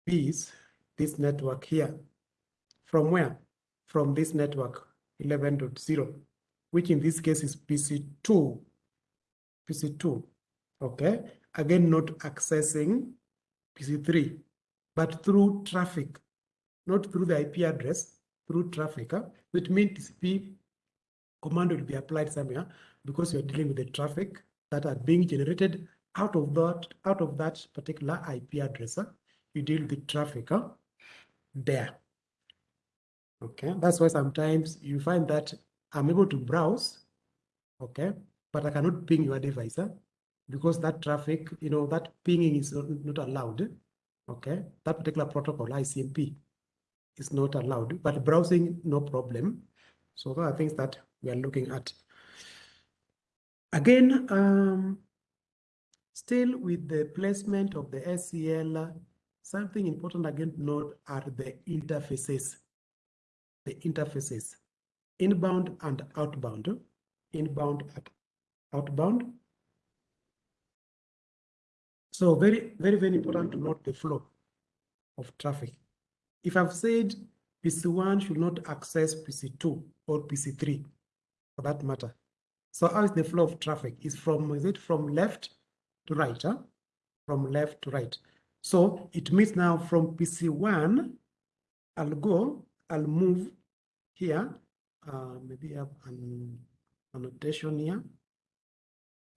B's this network here. From where? From this network 11.0, which in this case is PC2. PC2, okay? Again, not accessing PC3, but through traffic, not through the IP address, through traffic, huh? which means TCP command will be applied somewhere because you're dealing with the traffic that are being generated out of that out of that particular IP address. Huh? You deal with traffic. Huh? There. Okay, that's why sometimes you find that I'm able to browse, okay, but I cannot ping your device huh? because that traffic, you know, that pinging is not allowed. Okay, that particular protocol, ICMP, is not allowed, but browsing, no problem. So those are things that we are looking at. Again, um, still with the placement of the ACL Something important again to note are the interfaces. The interfaces, inbound and outbound, inbound and outbound. So very, very, very important to note the flow of traffic. If I've said PC1 should not access PC2 or PC3 for that matter. So how is the flow of traffic? Is from is it from left to right? Huh? From left to right. So it means now from PC1, I'll go, I'll move here. Uh, maybe I have an annotation here.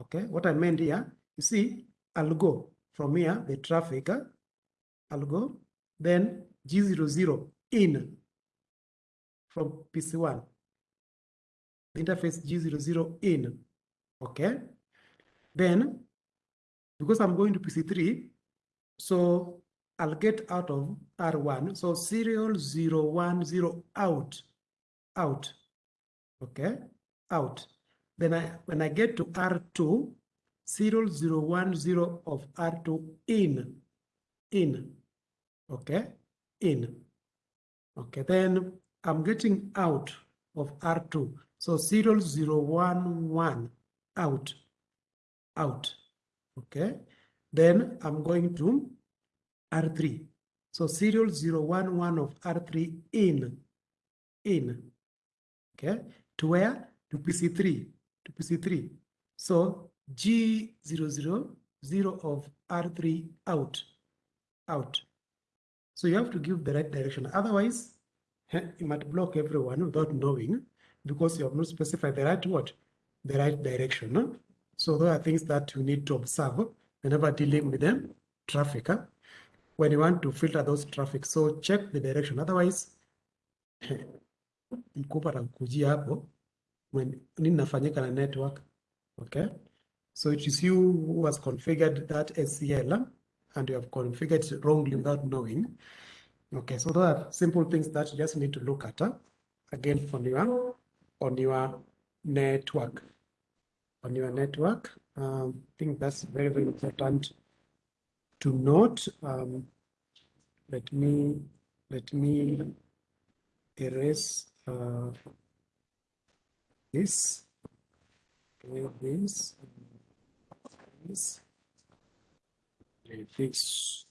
Okay, what I meant here, you see, I'll go from here, the traffic, I'll go, then G00 in from PC1. The interface G00 in, okay? Then, because I'm going to PC3, so I'll get out of R1. So serial 010 out, out, okay, out. Then I, when I get to R2, serial 010 of R2 in, in, okay, in. Okay, then I'm getting out of R2. So serial 011 out, out, okay. Then I'm going to R3. So serial 011 of R3 in, in, okay, to where? To PC3, to PC3. So G000 of R3 out, out. So you have to give the right direction. Otherwise, you might block everyone without knowing because you have not specified the right what? The right direction. So those are things that you need to observe whenever dealing with them traffic huh? when you want to filter those traffic. So check the direction. Otherwise mkubwa atakujia hapo when na network okay? So it is you who has configured that ACL and you have configured it wrongly without knowing. Okay so those are simple things that you just need to look at huh? again on your on your network. On your network um, I think that's very, very important to note. Um, let me let me erase uh, this. Okay, this, this. this.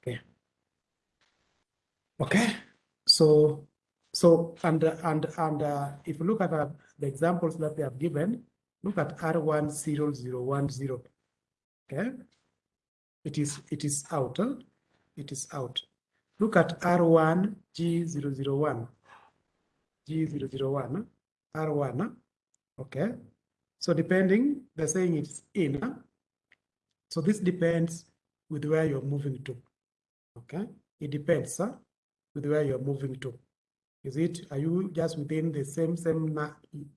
Okay. Okay. So, so and and and uh, if you look at uh, the examples that they have given, look at R10010. Okay. It is it is out. Huh? It is out. Look at R1 G001. G001. R1. Okay. So depending, they're saying it's in. So this depends with where you're moving to. Okay. It depends huh, with where you're moving to. Is it, are you just within the same, same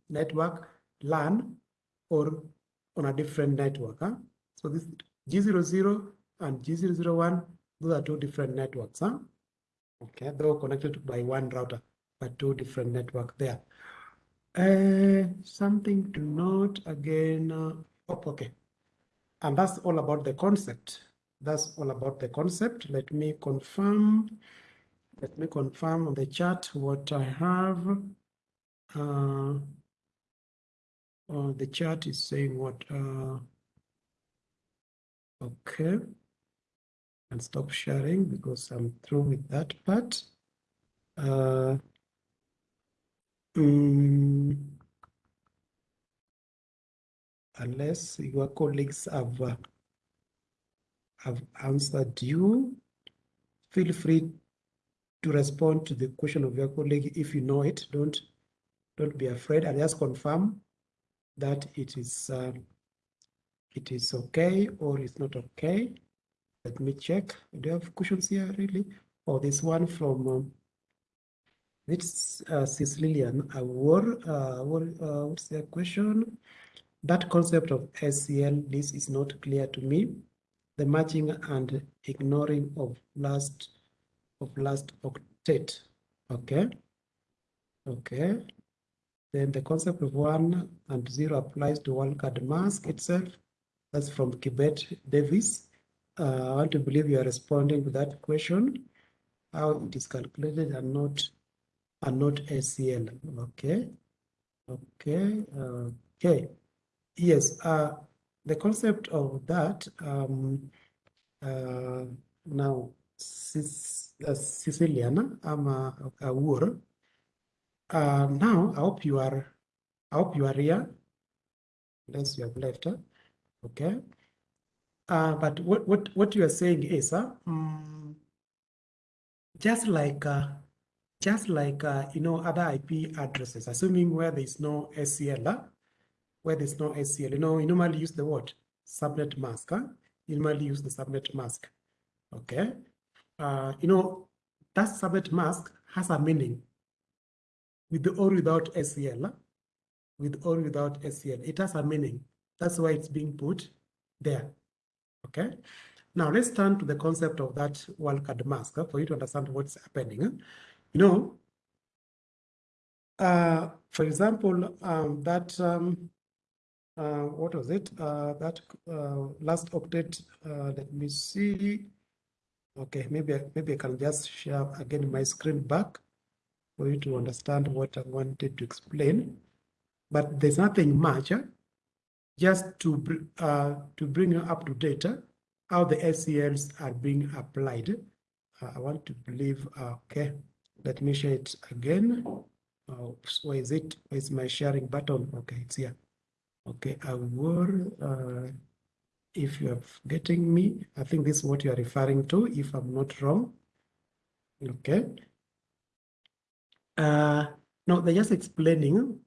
network LAN or on a different network? Huh? So this G00 and G001, those are two different networks. Huh? Okay, they're connected by one router, but two different network there. Uh, something to note again. Uh, oh, okay. And that's all about the concept. That's all about the concept. Let me confirm. Let me confirm on the chat what I have. Uh, uh, the chat is saying what. Uh, okay. And stop sharing because I'm through with that part. Uh, mm, unless your colleagues have uh, have answered you, feel free to respond to the question of your colleague if you know it. Don't don't be afraid. I just confirm that it is uh, it is okay or it's not okay. Let me check. Do you have questions here really? Oh, this one from um, it's uh, Lillian Awar. Uh, what, uh, what's the question? That concept of ACL, this is not clear to me. The matching and ignoring of last of last octet. Okay. Okay. Then the concept of one and zero applies to wildcard mask itself. That's from Kibet Davis. Uh, I want to believe you are responding to that question. How it is calculated and not and not ACL. Okay. Okay. Uh, okay. Yes. Uh, the concept of that um, uh, now Sicilian, I'm a, a war. Uh, now I hope you are I hope you are here. Unless you have left. Okay. Uh, but what, what, what you are saying is, uh, um, just like, uh, just like, uh, you know, other IP addresses, assuming where there is no ACL, where there's no ACL, you know, you normally use the what? Subnet mask, huh? You normally use the subnet mask, okay? Uh, you know, that subnet mask has a meaning with or without ACL, with or without ACL. It has a meaning. That's why it's being put there. Okay. Now let's turn to the concept of that wildcard mask for you to understand what's happening. You know, uh, for example, um, that um, uh, what was it? Uh, that uh, last octet. Uh, let me see. Okay, maybe maybe I can just share again my screen back for you to understand what I wanted to explain. But there's nothing much just to, uh, to bring you up to date how the ACLs are being applied. Uh, I want to believe, uh, okay, let me share it again. Uh, where is it? Where is my sharing button? Okay, it's here. Okay, I will, uh, if you are getting me, I think this is what you are referring to, if I'm not wrong. Okay. Uh, no, they're just explaining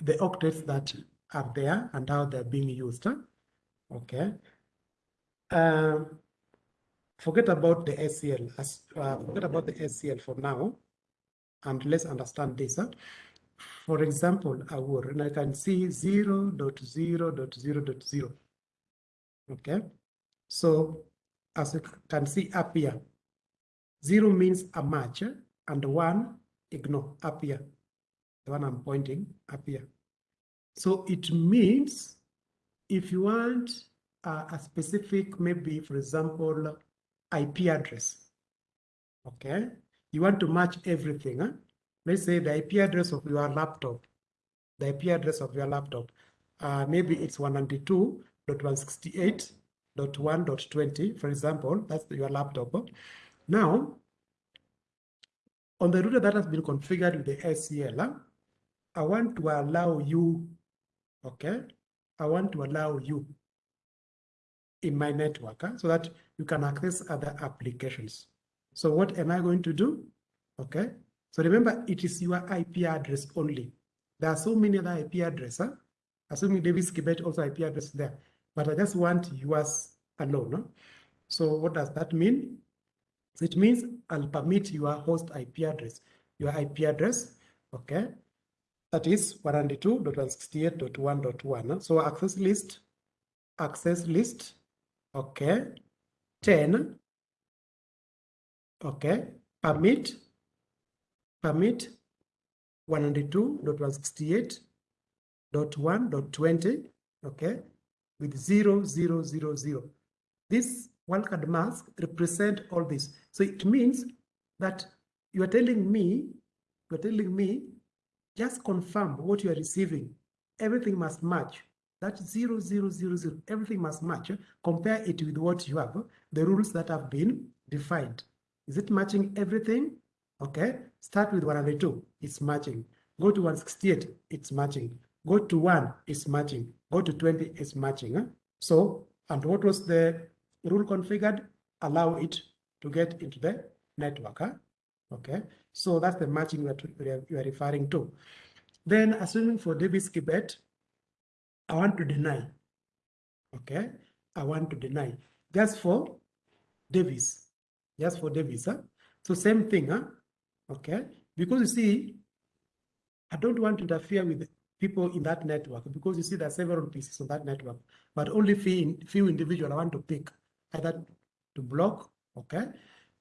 the octets that are there and how they're being used. Okay. Um, forget about the ACL. Uh, forget about the ACL for now, and let's understand this. For example, I will, and I can see 0 0.0.0.0. Okay, so as you can see up here, 0 means a match, and 1 ignore here. The one I'm pointing here. So it means if you want a specific, maybe for example, IP address, okay? You want to match everything. Huh? Let's say the IP address of your laptop, the IP address of your laptop, uh, maybe it's 192.168 dot one dot twenty, for example, that's your laptop. Now, on the router that has been configured with the ACL, I want to allow you, okay? I want to allow you in my network huh, so that you can access other applications. So what am I going to do? Okay. So remember, it is your IP address only. There are so many other IP addresses, huh? assuming Davis Kibet also IP address there, but I just want yours alone. Huh? So what does that mean? So it means I'll permit your host IP address, your IP address, okay? That is 192.168.1.1. So access list, access list, okay, 10, okay, permit, permit 192.168.1.20, okay, with 0, 0, 0, 0. This wildcard mask represent all this. So it means that you are telling me, you are telling me, just confirm what you are receiving. Everything must match. That zero, zero, zero, zero, everything must match. Compare it with what you have, the rules that have been defined. Is it matching everything? Okay, start with 102, it's matching. Go to 168, it's matching. Go to 1, it's matching. Go to 20, it's matching. So, and what was the rule configured? Allow it to get into the network. Huh? Okay, so that's the matching are, you are referring to. Then, assuming for Davis Kibet, I want to deny. Okay, I want to deny just for Davis, just for Davis. Huh? So same thing, huh? Okay, because you see, I don't want to interfere with people in that network because you see there are several pieces on that network, but only few, few individual I want to pick either to block, okay,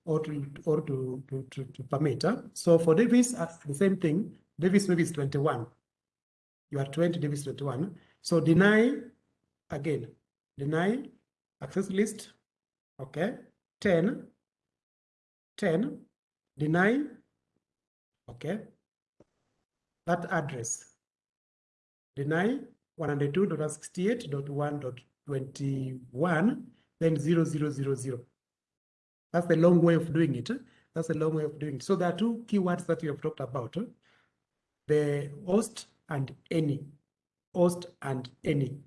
or to or to to, to, to permit. So for Davis, uh, the same thing. Davis maybe is 21. You are 20, Davis 21. So deny again, deny access list, okay, 10, 10, deny, okay, that address, deny 192.168.1.21, then 0000. That's the long way of doing it. That's a long way of doing it. So there are two keywords that we have talked about, the host and any, host and any.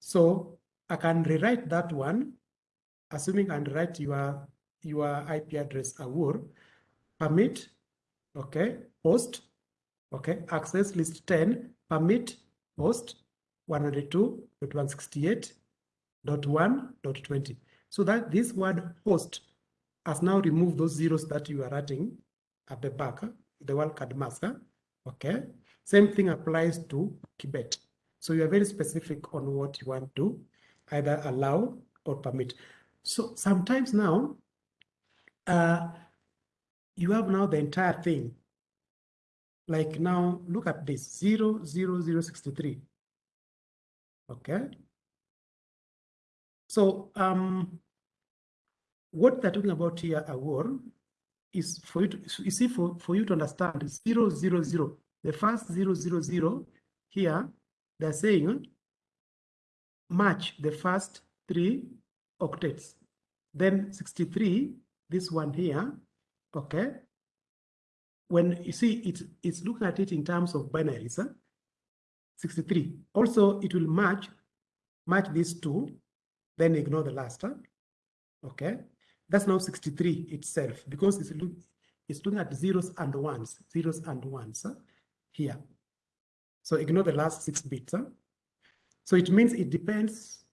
So I can rewrite that one, assuming I write your, your IP address awur, permit, okay, host, okay, access list 10, permit, host, 192.168.1.20. So that this word host has now removed those zeros that you are writing at the back, the wildcard mask, okay? Same thing applies to Kibet. So you are very specific on what you want to either allow or permit. So sometimes now, uh, you have now the entire thing. Like now, look at this, 0, 0, 0, 63. Okay. So um, what they're talking about here, Awar, is for you to, see, for, for you to understand, 0, 0, 0. The first 0, 0, 0 here, they're saying match the first three octets. Then 63, this one here, okay? When you see it, it's looking at it in terms of binaries, huh? 63. Also, it will match, match these two, then ignore the last, huh? okay? That's now 63 itself because it's, look, it's looking at zeros and ones, zeros and ones huh? here. So ignore the last six bits. Huh? So it means it depends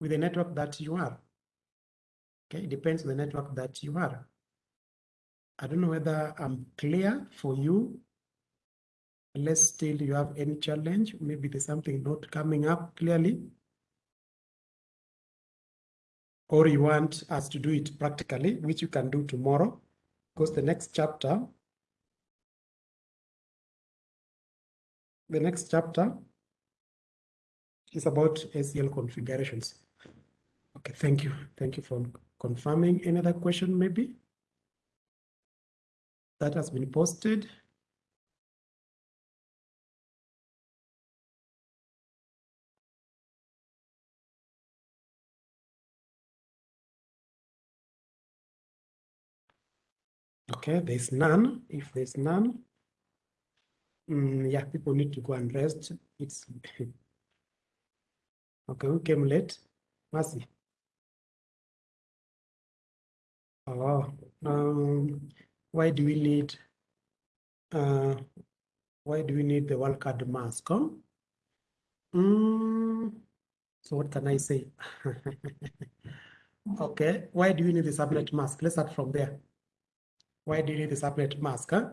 with the network that you are. Okay, it depends on the network that you are. I don't know whether I'm clear for you. Unless still you have any challenge, maybe there's something not coming up clearly. Or you want us to do it practically, which you can do tomorrow, because the next chapter, the next chapter is about ACL configurations. Okay, thank you. Thank you for confirming. Any other question maybe? That has been posted. Okay, there's none. If there's none, mm, yeah, people need to go and rest. It's okay. Who came late? Mercy. Oh, um, why do we need? Uh, why do we need the wildcard mask? Huh? Mm, so what can I say? okay, why do we need the subnet mask? Let's start from there. Why do you need the subnet mask? Huh?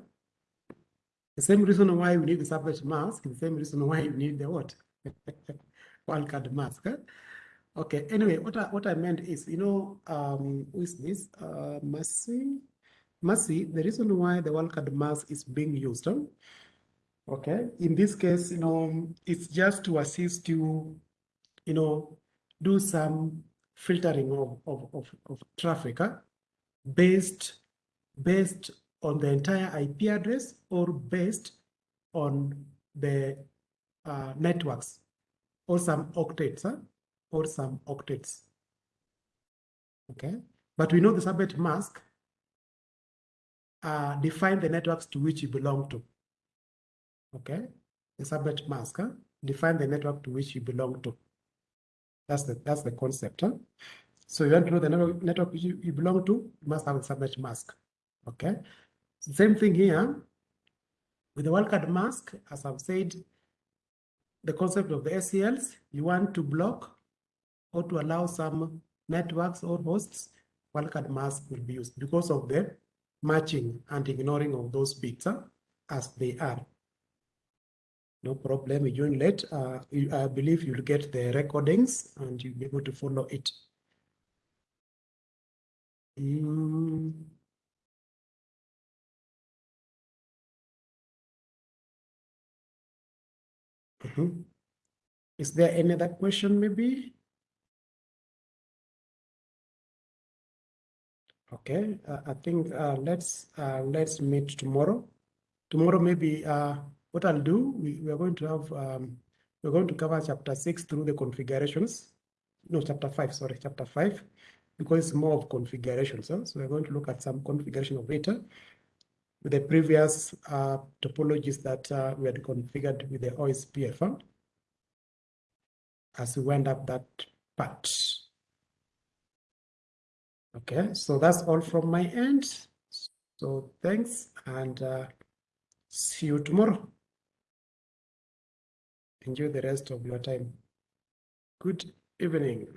The same reason why we need the subnet mask, the same reason why you need the what? Wildcard mask. Huh? Okay, anyway, what I, what I meant is, you know, um, is this? Uh, Mercy? Mercy, the reason why the wildcard mask is being used, huh? okay, in this case, you know, it's just to assist you, you know, do some filtering of, of, of, of traffic huh? based based on the entire IP address or based on the uh, networks or some octets huh? or some octets. Okay, but we know the subnet mask uh, define the networks to which you belong to. Okay, the subnet mask huh? define the network to which you belong to. That's the that's the concept. Huh? So you want to know the network, network you, you belong to, you must have a subnet mask. Okay. Same thing here with the wildcard mask, as I've said, the concept of the ACLs, you want to block or to allow some networks or hosts, wildcard mask will be used because of the matching and ignoring of those bits huh, as they are. No problem, you join late. Uh, I believe you'll get the recordings and you'll be able to follow it. Mm. Mm -hmm. Is there any other question maybe? Okay, uh, I think uh, let's uh, let's meet tomorrow. Tomorrow maybe uh, what I'll do, we, we are going to have um, we're going to cover chapter six through the configurations. No, chapter five, sorry, chapter five, because it's more of configurations. Huh? So we're going to look at some configuration of data with the previous uh, topologies that uh, we had configured with the OSPF as we went up that part. Okay, so that's all from my end. So thanks and uh, see you tomorrow. Enjoy the rest of your time. Good evening.